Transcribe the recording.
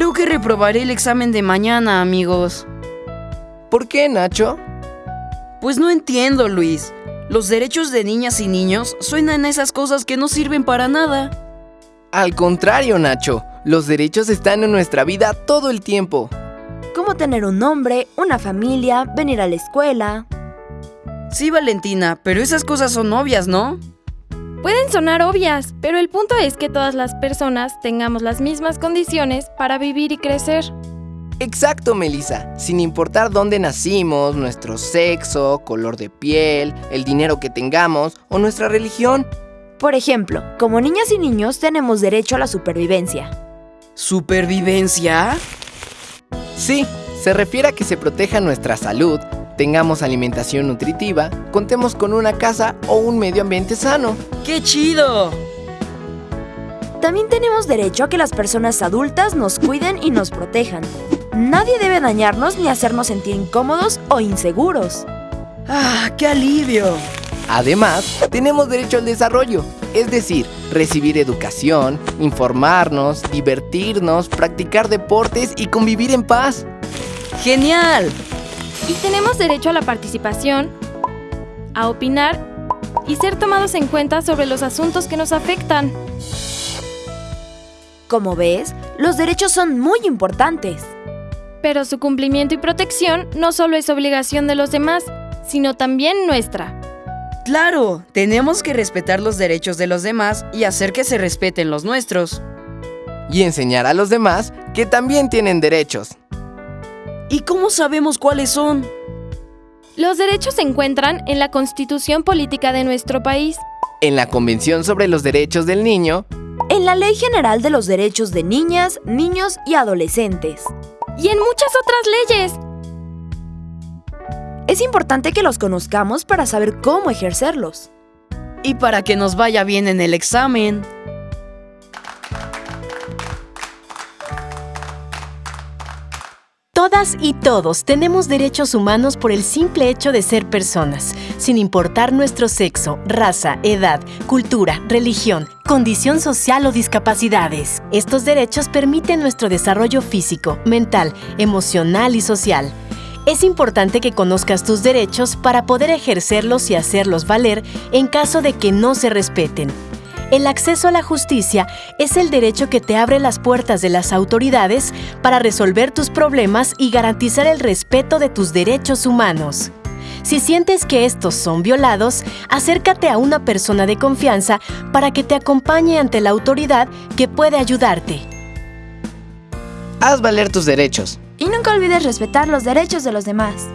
Creo que reprobaré el examen de mañana, amigos. ¿Por qué, Nacho? Pues no entiendo, Luis. Los derechos de niñas y niños suenan a esas cosas que no sirven para nada. Al contrario, Nacho. Los derechos están en nuestra vida todo el tiempo. Como tener un nombre, una familia, venir a la escuela. Sí, Valentina, pero esas cosas son obvias, ¿no? Pueden sonar obvias, pero el punto es que todas las personas tengamos las mismas condiciones para vivir y crecer. Exacto, Melissa. Sin importar dónde nacimos, nuestro sexo, color de piel, el dinero que tengamos o nuestra religión. Por ejemplo, como niñas y niños tenemos derecho a la supervivencia. ¿Supervivencia? Sí, se refiere a que se proteja nuestra salud, tengamos alimentación nutritiva, contemos con una casa o un medio ambiente sano. ¡Qué chido! También tenemos derecho a que las personas adultas nos cuiden y nos protejan. Nadie debe dañarnos ni hacernos sentir incómodos o inseguros. ¡Ah, qué alivio! Además, tenemos derecho al desarrollo, es decir, recibir educación, informarnos, divertirnos, practicar deportes y convivir en paz. ¡Genial! Y tenemos derecho a la participación, a opinar y ser tomados en cuenta sobre los asuntos que nos afectan. Como ves, los derechos son muy importantes. Pero su cumplimiento y protección no solo es obligación de los demás, sino también nuestra. Claro, tenemos que respetar los derechos de los demás y hacer que se respeten los nuestros. Y enseñar a los demás que también tienen derechos. ¿Y cómo sabemos cuáles son? Los derechos se encuentran en la Constitución Política de nuestro país, En la Convención sobre los Derechos del Niño, En la Ley General de los Derechos de Niñas, Niños y Adolescentes. y en muchas otras leyes. Es importante que los conozcamos para saber cómo ejercerlos. Y para que nos vaya bien en el examen. Todas y todos tenemos derechos humanos por el simple hecho de ser personas, sin importar nuestro sexo, raza, edad, cultura, religión, condición social o discapacidades. Estos derechos permiten nuestro desarrollo físico, mental, emocional y social. Es importante que conozcas tus derechos para poder ejercerlos y hacerlos valer en caso de que no se respeten. El acceso a la justicia es el derecho que te abre las puertas de las autoridades para resolver tus problemas y garantizar el respeto de tus derechos humanos. Si sientes que estos son violados, acércate a una persona de confianza para que te acompañe ante la autoridad que puede ayudarte. haz valer tus derechos. Y nunca olvides respetar los derechos de los demás.